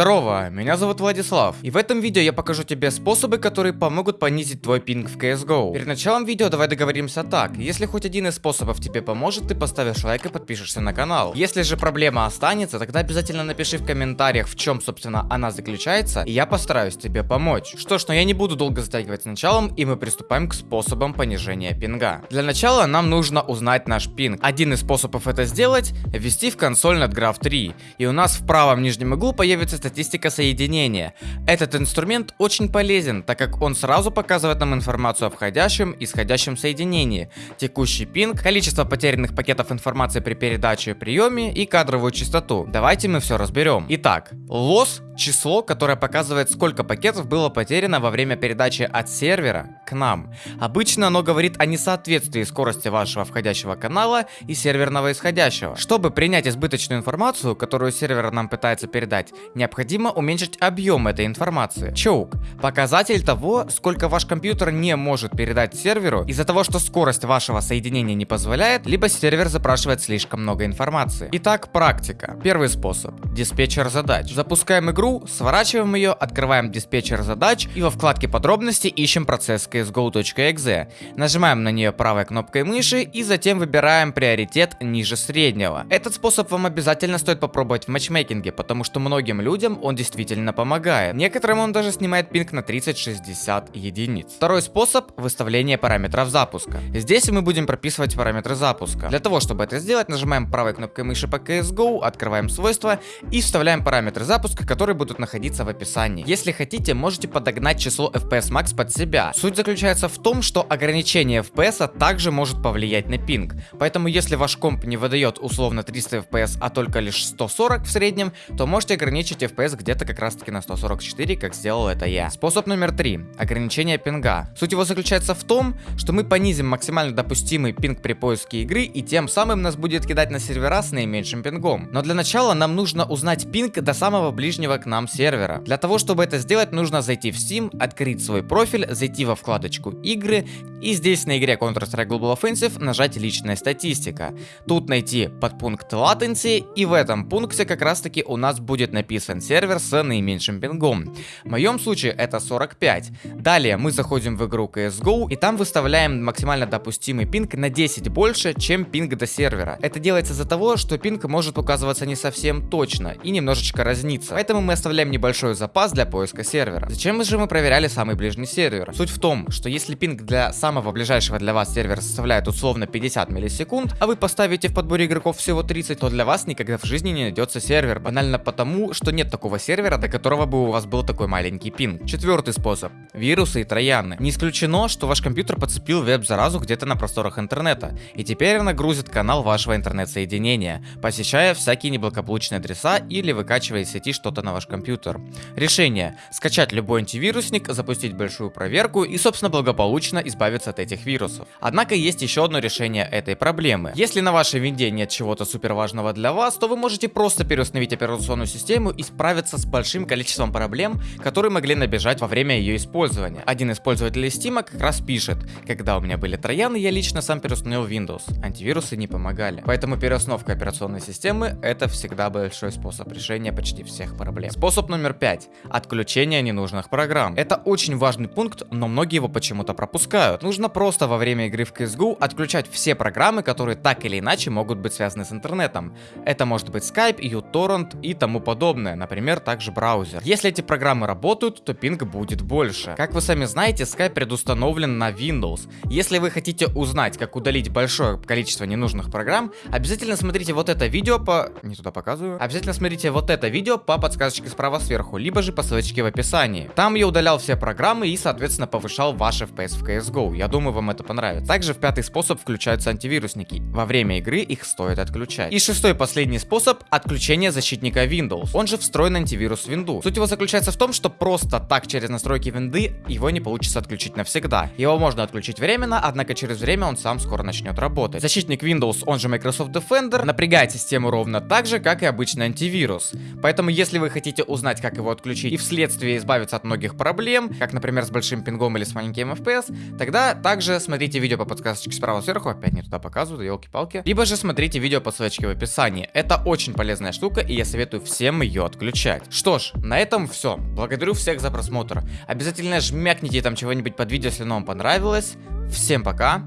Здорово, меня зовут Владислав, и в этом видео я покажу тебе способы, которые помогут понизить твой пинг в CSGO. Перед началом видео давай договоримся так, если хоть один из способов тебе поможет, ты поставишь лайк и подпишешься на канал. Если же проблема останется, тогда обязательно напиши в комментариях, в чем собственно она заключается, и я постараюсь тебе помочь. Что ж, но я не буду долго затягивать с началом, и мы приступаем к способам понижения пинга. Для начала нам нужно узнать наш пинг. Один из способов это сделать, ввести в консоль NetGraph 3, и у нас в правом нижнем углу появится появится статистика соединения. Этот инструмент очень полезен, так как он сразу показывает нам информацию о входящем и исходящем соединении, текущий пинг, количество потерянных пакетов информации при передаче и приеме и кадровую частоту. Давайте мы все разберем. Итак, лосс число, которое показывает, сколько пакетов было потеряно во время передачи от сервера нам. Обычно оно говорит о несоответствии скорости вашего входящего канала и серверного исходящего. Чтобы принять избыточную информацию, которую сервер нам пытается передать, необходимо уменьшить объем этой информации. Choke – показатель того, сколько ваш компьютер не может передать серверу из-за того, что скорость вашего соединения не позволяет, либо сервер запрашивает слишком много информации. Итак, практика. Первый способ – диспетчер задач. Запускаем игру сворачиваем ее, открываем диспетчер задач и во вкладке подробности ищем процесс csgo.exe. Нажимаем на нее правой кнопкой мыши и затем выбираем приоритет ниже среднего. Этот способ вам обязательно стоит попробовать в матчмейкинге, потому что многим людям он действительно помогает. Некоторым он даже снимает пинг на 30-60 единиц. Второй способ выставление параметров запуска. Здесь мы будем прописывать параметры запуска. Для того, чтобы это сделать, нажимаем правой кнопкой мыши по CSGO, открываем свойства и вставляем параметры запуска, которые будут находиться в описании. Если хотите, можете подогнать число FPS Max под себя. Суть заключается в том, что ограничение FPS также может повлиять на пинг. Поэтому если ваш комп не выдает условно 300 FPS, а только лишь 140 в среднем, то можете ограничить FPS где-то как раз таки на 144, как сделал это я. Способ номер 3. Ограничение пинга. Суть его заключается в том, что мы понизим максимально допустимый пинг при поиске игры и тем самым нас будет кидать на сервера с наименьшим пингом. Но для начала нам нужно узнать пинг до самого ближнего к нам сервера. Для того, чтобы это сделать, нужно зайти в Steam, открыть свой профиль, зайти во вкладочку игры и здесь на игре Counter-Strike Global Offensive нажать личная статистика. Тут найти подпункт latency и в этом пункте как раз таки у нас будет написан сервер с наименьшим пингом. В моем случае это 45. Далее мы заходим в игру CSGO и там выставляем максимально допустимый пинг на 10 больше, чем пинг до сервера. Это делается из-за того, что пинг может указываться не совсем точно и немножечко разниться. Поэтому мы оставляем небольшой запас для поиска сервера. Зачем же мы проверяли самый ближний сервер? Суть в том, что если пинг для самого ближайшего для вас сервера составляет условно 50 миллисекунд, а вы поставите в подборе игроков всего 30, то для вас никогда в жизни не найдется сервер. Банально потому, что нет такого сервера, до которого бы у вас был такой маленький пинг. Четвертый способ. Вирусы и трояны. Не исключено, что ваш компьютер подцепил веб-заразу где-то на просторах интернета, и теперь она грузит канал вашего интернет-соединения, посещая всякие неблагополучные адреса или выкачивая из сети что-то на ваш компьютер. Решение. Скачать любой антивирусник, запустить большую проверку и, собственно, благополучно избавиться от этих вирусов. Однако есть еще одно решение этой проблемы. Если на вашей винде нет чего-то супер важного для вас, то вы можете просто переустановить операционную систему и справиться с большим количеством проблем, которые могли набежать во время ее использования. Один из пользователей Steam как раз пишет, когда у меня были трояны, я лично сам переустановил Windows. Антивирусы не помогали. Поэтому переустановка операционной системы это всегда большой способ решения почти всех проблем. Способ номер 5. Отключение ненужных программ. Это очень важный пункт, но многие его почему-то пропускают. Нужно просто во время игры в CSGO отключать все программы, которые так или иначе могут быть связаны с интернетом. Это может быть Skype, uTorrent и тому подобное, например, также браузер. Если эти программы работают, то пинг будет больше. Как вы сами знаете, Skype предустановлен на Windows. Если вы хотите узнать, как удалить большое количество ненужных программ, обязательно смотрите вот это видео по... Не туда показываю. Обязательно смотрите вот это видео по подсказочке справа сверху, либо же по ссылочке в описании. Там я удалял все программы и, соответственно, повышал ваш FPS в CSGO. Я думаю, вам это понравится. Также в пятый способ включаются антивирусники. Во время игры их стоит отключать. И шестой последний способ — отключение защитника Windows. Он же встроенный антивирус в винду. Суть его заключается в том, что просто так через настройки винды его не получится отключить навсегда. Его можно отключить временно, однако через время он сам скоро начнет работать. Защитник Windows, он же Microsoft Defender, напрягает систему ровно так же, как и обычный антивирус. Поэтому, если вы хотите узнать, как его отключить и вследствие избавиться от многих проблем, как, например, с большим пингом или с маленьким FPS, тогда также смотрите видео по подсказочке справа сверху, опять не туда показываю, елки-палки, либо же смотрите видео по ссылочке в описании. Это очень полезная штука, и я советую всем ее отключить. включать. Что ж, на этом все. Благодарю всех за просмотр. Обязательно жмякните там чего-нибудь под видео, если оно вам понравилось. Всем пока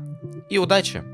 и удачи!